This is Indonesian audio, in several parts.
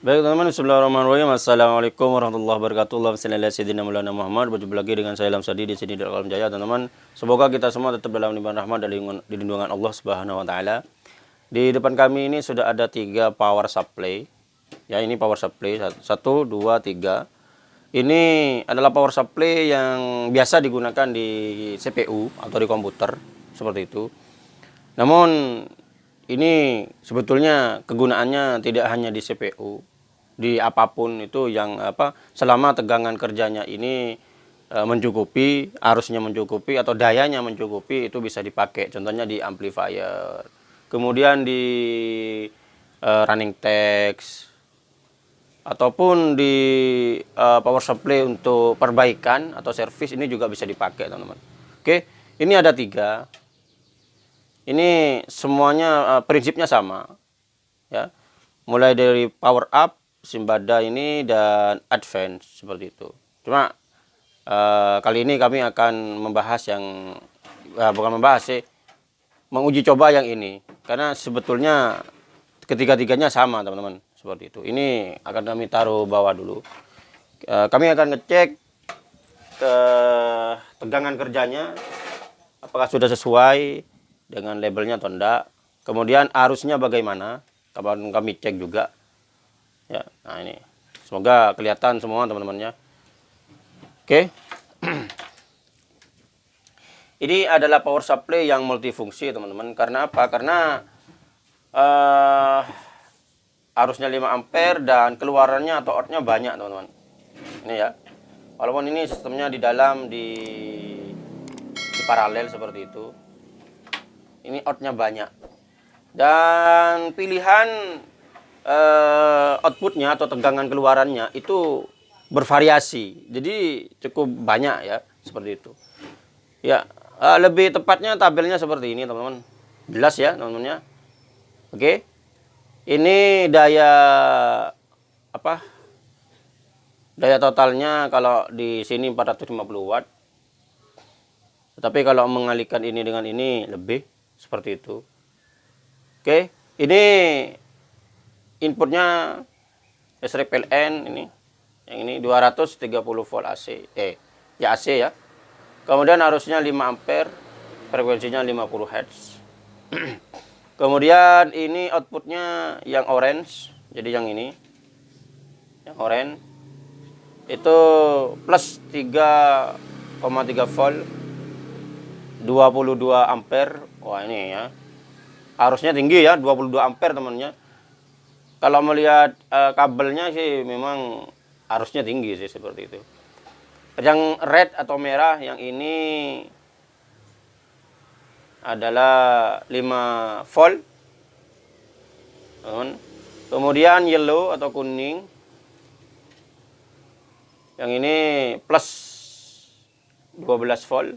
Baik teman-teman, Bismillahirrahmanirrahim. Assalamualaikum warahmatullahi wabarakatuh. Ala sayyidina Maulana Muhammad. Berjumpa lagi dengan saya Ilham Sadi di sini di Alam Jaya, teman-teman. Semoga kita semua tetap dalam limpahan rahmat dan lindungan Allah Subhanahu wa taala. Di depan kami ini sudah ada tiga power supply. Ya, ini power supply satu, dua, tiga. Ini adalah power supply yang biasa digunakan di CPU atau di komputer seperti itu. Namun ini sebetulnya kegunaannya tidak hanya di CPU, di apa pun itu yang apa selama tegangan kerjanya ini e, mencukupi arusnya mencukupi atau dayanya mencukupi itu bisa dipakai. Contohnya di amplifier. Kemudian di e, running text. Ataupun di e, power supply untuk perbaikan atau servis ini juga bisa dipakai teman-teman. Oke ini ada tiga. Ini semuanya e, prinsipnya sama ya. Mulai dari power up Simbada ini dan Advance seperti itu. Cuma uh, kali ini kami akan membahas yang uh, bukan membahas sih, menguji coba yang ini karena sebetulnya ketiga-tiganya sama teman-teman seperti itu. Ini akan kami taruh bawah dulu. Uh, kami akan ngecek ke tegangan kerjanya apakah sudah sesuai dengan labelnya atau enggak. Kemudian arusnya bagaimana? Kapan kami cek juga ya nah ini. Semoga kelihatan semua teman-temannya. Oke. Ini adalah power supply yang multifungsi teman-teman. Karena apa? Karena uh, arusnya 5 ampere dan keluarannya atau outnya banyak teman-teman. Ini ya. Walaupun ini sistemnya di dalam di, di paralel seperti itu. Ini outnya banyak. Dan pilihan uh, outputnya atau tegangan keluarannya itu bervariasi. Jadi cukup banyak ya seperti itu. Ya uh, lebih tepatnya tabelnya seperti ini teman-teman. Jelas ya teman-teman ya. Oke. Ini daya apa? Daya totalnya kalau di sini 450 watt. Tetapi kalau mengalihkan ini dengan ini lebih seperti itu. Oke, ini inputnya listrik PLN ini. Yang ini 230 volt AC eh ya AC ya. Kemudian arusnya 5 ampere frekuensinya 50 Hz kemudian ini outputnya yang orange jadi yang ini. Yang orange. Itu plus 3,3 volt 22 ampere. Wah ini ya. Arusnya tinggi ya 22 ampere temannya kalau melihat uh, kabelnya sih memang arusnya tinggi sih seperti itu. Yang red atau merah yang ini adalah 5 volt. Kemudian yellow atau kuning. Yang ini plus 12 volt.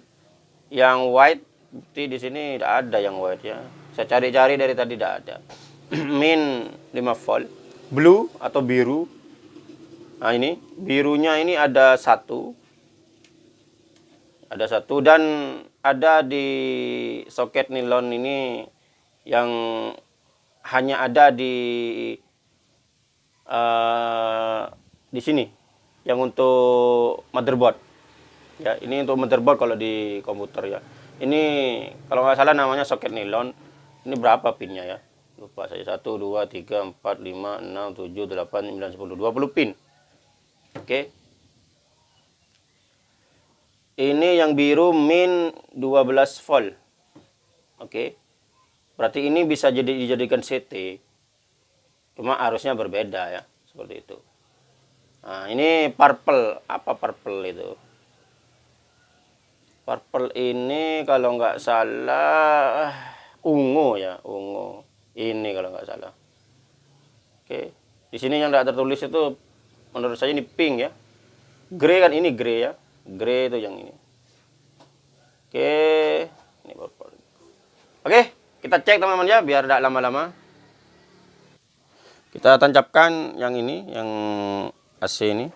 Yang white di sini tidak ada yang white ya. Saya cari-cari dari tadi tidak ada. min 5 volt. Blue atau biru. Nah ini. Birunya ini ada satu. Ada satu. Dan ada di soket nilon ini yang hanya ada di uh, di sini. Yang untuk motherboard. Ya ini untuk motherboard kalau di komputer ya. Ini kalau nggak salah namanya soket nilon. Ini berapa pinnya ya lupa saya 1 2 3 4 5 6 7 8 9 10 20 pin. Oke. Ini yang biru min 12 volt. Oke. Berarti ini bisa jadi dijadikan CT cuma arusnya berbeda ya seperti itu. Nah ini purple. Apa purple itu? Purple ini kalau nggak salah ungu ya ungu ini kalau nggak salah. Oke. Di sini yang tidak tertulis itu menurut saya ini pink ya. Grey kan ini grey ya. Grey itu yang ini. Oke. Ini purple. Oke kita cek teman-teman ya biar tidak lama-lama. Kita tancapkan yang ini yang AC ini.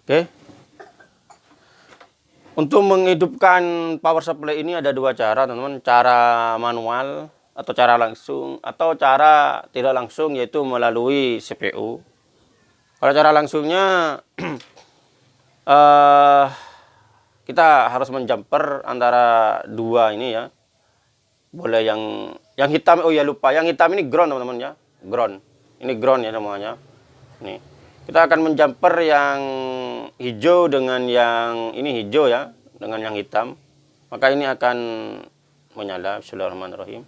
Oke untuk menghidupkan power supply ini ada dua cara teman-teman. Cara manual atau cara langsung atau cara tidak langsung yaitu melalui CPU. Kalau cara langsungnya uh, kita harus menjumper antara dua ini ya. Boleh yang yang hitam oh ya lupa, yang hitam ini ground teman-teman ya. Ground. Ini ground ya semuanya. Nih. Kita akan menjumper yang hijau dengan yang ini hijau ya, dengan yang hitam. Maka ini akan menyala. Bismillahirrahmanirrahim.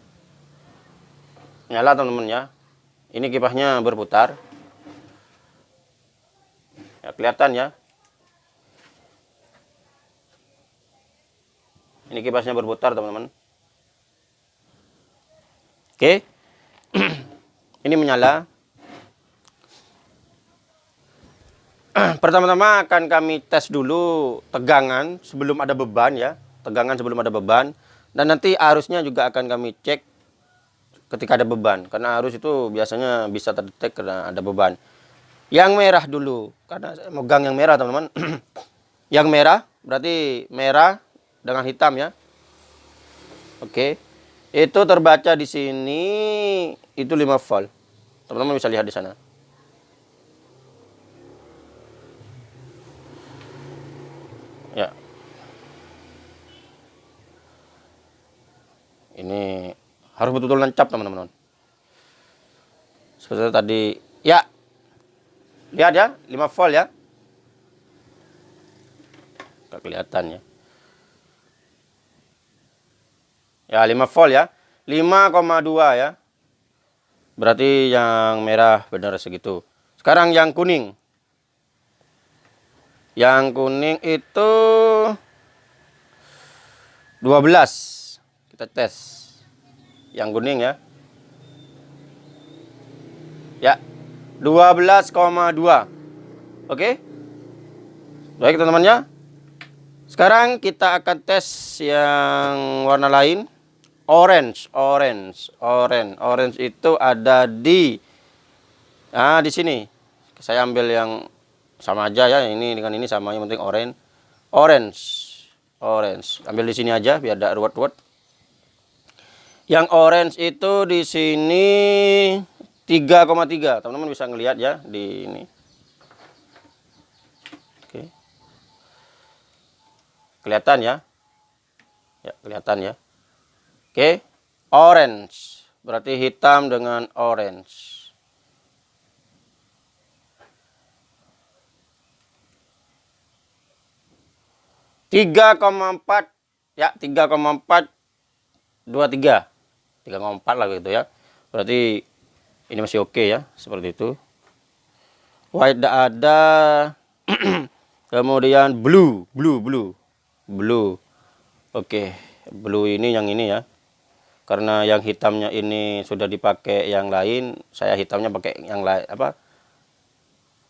Nyala teman-teman ya. Ini kipasnya berputar. Ya, kelihatan ya. Ini kipasnya berputar teman-teman. Oke. ini menyala. Pertama-tama akan kami tes dulu tegangan sebelum ada beban ya. Tegangan sebelum ada beban. Dan nanti arusnya juga akan kami cek ketika ada beban. Karena arus itu biasanya bisa terdetek karena ada beban. Yang merah dulu, karena saya megang yang merah teman-teman. yang merah berarti merah dengan hitam ya. Oke. Itu terbaca di sini itu 5 volt. Teman-teman bisa lihat di sana. Ini harus betul-betul nancap teman-teman. Seperti tadi. Ya, Lihat ya, 5 volt ya. Gak kelihatan ya. Ya, 5 volt ya. 5,2 ya. Berarti yang merah benar segitu. Sekarang yang kuning. Yang kuning itu 12. Kita tes. Yang kuning ya. Ya, 12,2 oke? Baik teman-teman ya sekarang kita akan tes yang warna lain. Orange orange orange. Orange itu ada di nah di sini. Saya ambil yang sama aja ya. Ini dengan ini sama yang penting orange. Orange orange. Ambil di sini aja biar ada ruwet-ruwet yang orange itu di sini 3,3 teman-teman bisa ngelihat ya di ini. Oke. Kelihatan ya? Ya kelihatan ya. Oke orange. Berarti hitam dengan orange. Tiga koma empat. Ya tiga koma empat dua tiga tiga koma empat lah gitu ya. Berarti ini masih oke okay ya seperti itu. White ada. Kemudian blue blue blue blue. Oke okay. blue ini yang ini ya. Karena yang hitamnya ini sudah dipakai yang lain saya hitamnya pakai yang lain apa?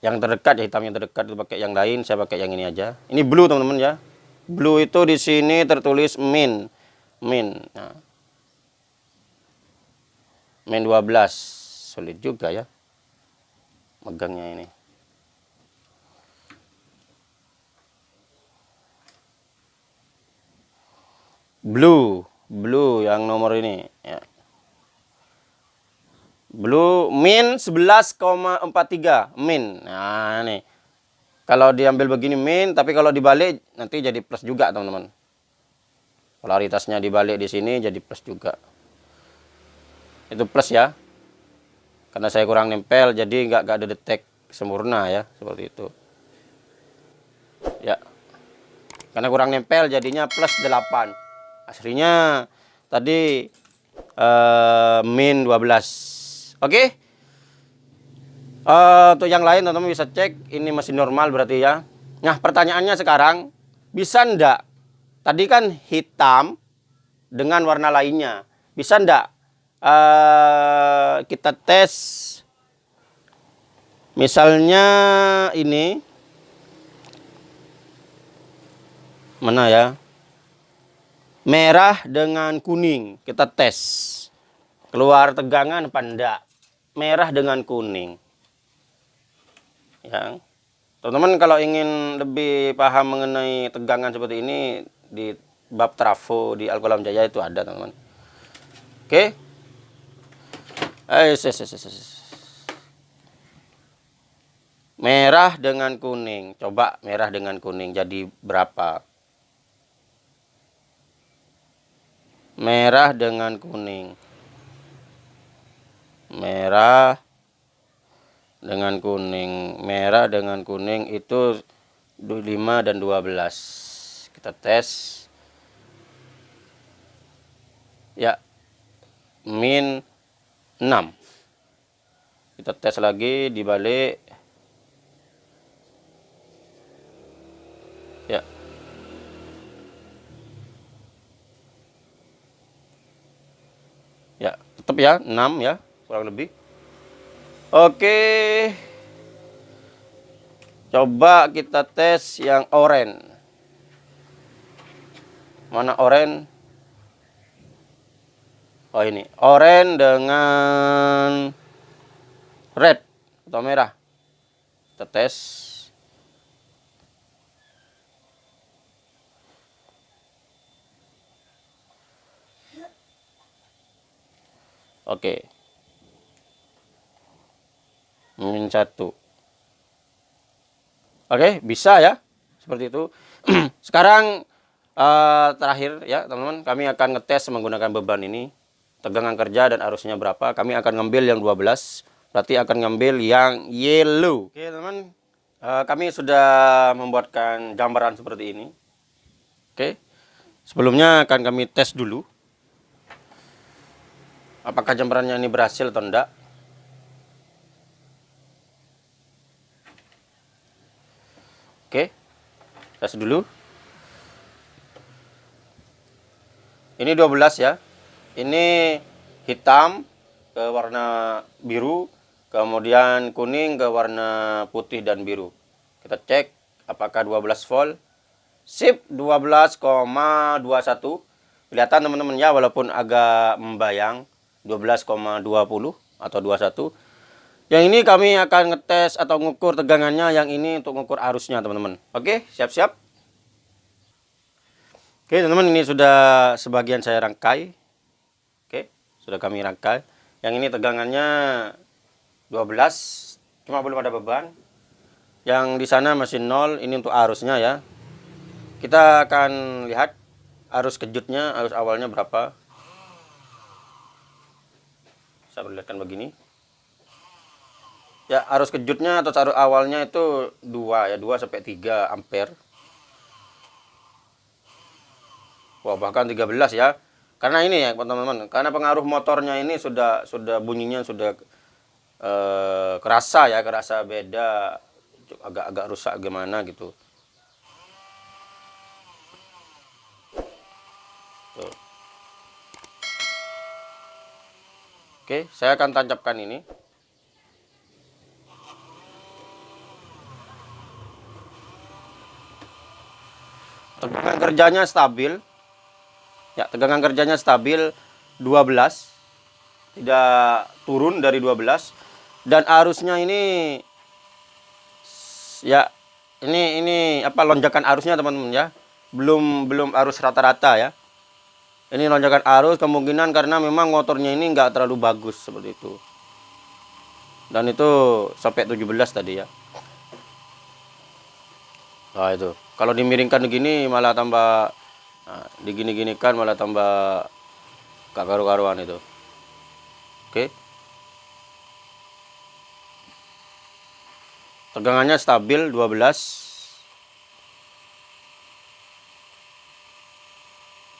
Yang terdekat ya hitam yang terdekat itu pakai yang lain saya pakai yang ini aja. Ini blue teman-teman ya. Blue itu di sini tertulis min min. Nah. Min 12 sulit juga ya. Megangnya ini. Blue. Blue yang nomor ini ya. Blue min 11,43 min. Nah ini. Kalau diambil begini min. Tapi kalau dibalik nanti jadi plus juga teman-teman. Polaritasnya dibalik di sini jadi plus juga itu plus ya. Karena saya kurang nempel jadi nggak ada detek sempurna ya seperti itu. Ya. Karena kurang nempel jadinya plus 8 aslinya tadi uh, min 12 oke? Okay? uh, eh, untuk yang lain teman-teman bisa cek ini masih normal berarti ya. Nah pertanyaannya sekarang bisa ndak? Tadi kan hitam dengan warna lainnya. Bisa ndak uh, kita tes. Misalnya ini. Mana ya? Merah dengan kuning. Kita tes. Keluar tegangan enggak? Merah dengan kuning. Ya. Teman-teman kalau ingin lebih paham mengenai tegangan seperti ini di bab trafo di Alkolam Jaya itu ada teman-teman. Oke. Eh, yes, yes, yes. Merah dengan kuning. Coba merah dengan kuning jadi berapa? Merah dengan kuning. Merah dengan kuning. Merah dengan kuning itu 5 dan 12. Kita tes. Ya. Min 6. Kita tes lagi dibalik Ya. Ya, tetap ya 6 ya, kurang lebih. Oke. Coba kita tes yang oranye. Mana oranye? Oh ini, oranye dengan red atau merah. Kita tes. Oke. Min satu. Oke, bisa ya. Seperti itu. Sekarang uh, terakhir ya, teman-teman, kami akan ngetes menggunakan beban ini. Tegangan kerja dan arusnya berapa. Kami akan ngambil yang 12. Berarti akan ngambil yang yellow. Oke, teman-teman. Uh, kami sudah membuatkan gambaran seperti ini. Oke. Sebelumnya akan kami tes dulu apakah jemperannya ini berhasil atau enggak oke tes dulu ini 12 ya ini hitam ke warna biru kemudian kuning ke warna putih dan biru. Kita cek apakah 12 volt. Sip 12,21 kelihatan teman-teman ya walaupun agak membayang. 12,20 atau 21 yang ini kami akan ngetes atau ngukur tegangannya yang ini untuk ngukur arusnya teman-teman. Oke siap-siap. Oke teman-teman ini sudah sebagian saya rangkai sudah kami rangkai yang ini tegangannya 12 cuma belum ada beban. Yang di sana masih nol ini untuk arusnya ya. Kita akan lihat arus kejutnya arus awalnya berapa. Saya perlihatkan begini. Ya arus kejutnya atau arus awalnya itu 2 ya 2 sampai 3 ampere. Wah bahkan 13 ya karena ini ya teman-teman karena pengaruh motornya ini sudah sudah bunyinya sudah eh, kerasa ya kerasa beda agak-agak rusak gimana gitu Tuh. Oke, saya akan tancapkan ini. Tegangan kerjanya stabil. Ya, tegangan kerjanya stabil 12. Tidak turun dari 12 dan arusnya ini ya ini ini apa lonjakan arusnya teman-teman ya. Belum belum arus rata-rata ya. Ini lonjakan arus kemungkinan karena memang motornya ini enggak terlalu bagus seperti itu. Dan itu sampai 17 tadi ya. Nah itu. Kalau dimiringkan begini malah tambah nah, digini-ginikan malah tambah gak karu-karuan itu. Oke? Tegangannya stabil 12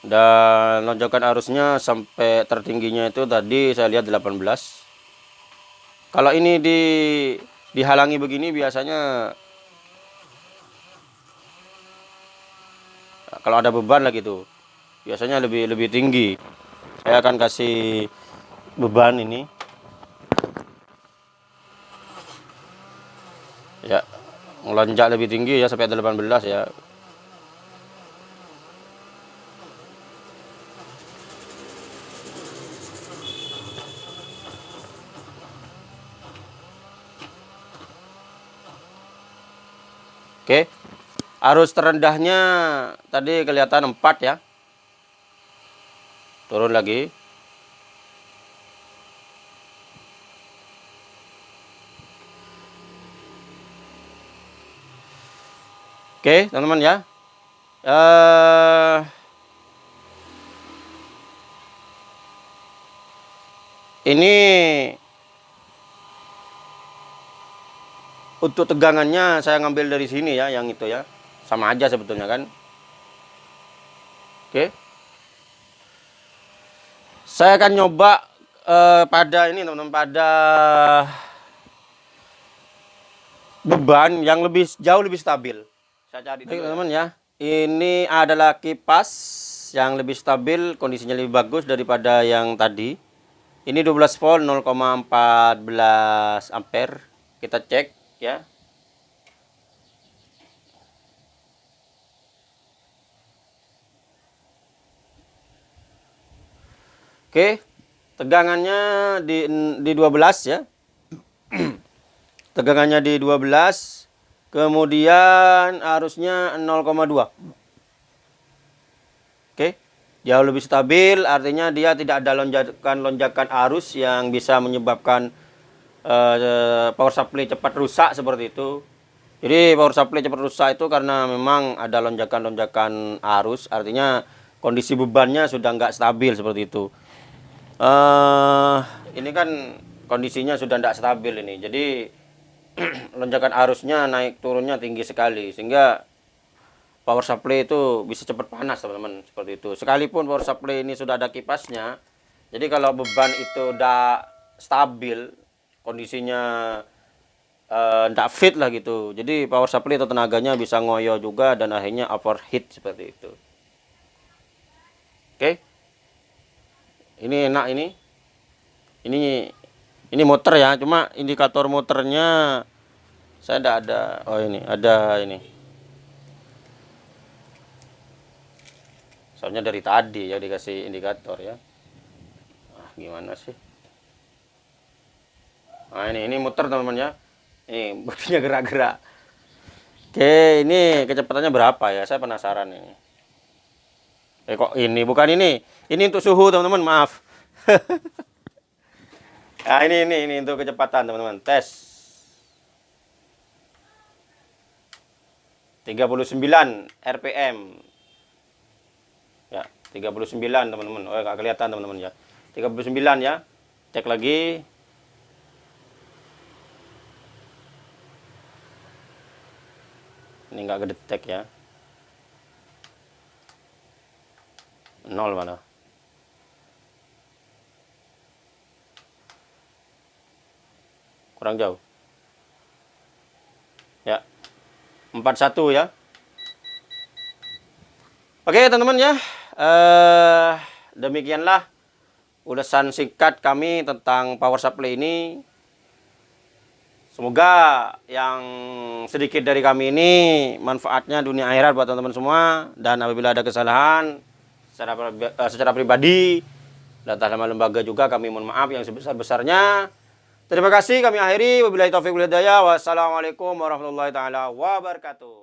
dan lonjakan arusnya sampai tertingginya itu tadi saya lihat 18 kalau ini di dihalangi begini biasanya kalau ada beban lah gitu biasanya lebih lebih tinggi. Saya akan kasih beban ini. Ya melonjak lebih tinggi ya sampai 18 ya. Oke. Arus terendahnya tadi kelihatan 4 ya. Turun lagi. Oke, teman-teman ya. Uh, ini untuk tegangannya saya ngambil dari sini ya, yang itu ya. Sama aja sebetulnya kan. Oke. Saya akan nyoba uh, pada ini teman-teman pada beban yang lebih jauh lebih stabil. Saya cari teman-teman ya. Ini adalah kipas yang lebih stabil, kondisinya lebih bagus daripada yang tadi. Ini 12 volt 0,14 ampere. Kita cek ya. Oke, tegangannya di di 12 ya. tegangannya di 12 Kemudian arusnya 0,2. Oke. Jauh lebih stabil, artinya dia tidak ada lonjakan-lonjakan arus yang bisa menyebabkan uh, power supply cepat rusak seperti itu. Jadi power supply cepat rusak itu karena memang ada lonjakan-lonjakan arus, artinya kondisi bebannya sudah nggak stabil seperti itu. Uh, ini kan kondisinya sudah tidak stabil ini, jadi lonjakan arusnya naik turunnya tinggi sekali sehingga power supply itu bisa cepat panas teman-teman seperti itu. Sekalipun power supply ini sudah ada kipasnya jadi kalau beban itu udah stabil kondisinya tidak uh, fit lah gitu. Jadi power supply itu tenaganya bisa ngoyo juga dan akhirnya overheat seperti itu. Oke? okay. Ini enak ini. Ini ini motor ya cuma indikator motornya saya tidak ada. Oh ini ada ini. Soalnya dari tadi ya dikasih indikator ya. Ah gimana sih? Nah ini ini muter teman-teman ya. Ini bodinya gerak-gerak. Oke ini kecepatannya berapa ya? Saya penasaran ini eh kok ini bukan ini ini untuk suhu teman-teman maaf Nah, ini ini ini untuk kecepatan, teman-teman. Tes. 39 RPM. Ya, 39 teman-teman. Oh, enggak kelihatan teman-teman ya. 39 ya. Cek lagi. Ini enggak kedetek ya. Nol mana? kurang jauh. Ya. 41 ya. Oke teman-teman ya. Eh, demikianlah ulasan singkat kami tentang power supply ini. Semoga yang sedikit dari kami ini manfaatnya dunia akhirat buat teman-teman semua. Dan apabila ada kesalahan secara, eh, secara pribadi dan dalam lembaga juga kami mohon maaf yang sebesar-besarnya Terima kasih kami akhiri. Wabillahi taufiq wal hidayah. Wassalamualaikum warahmatullahi taala wabarakatuh.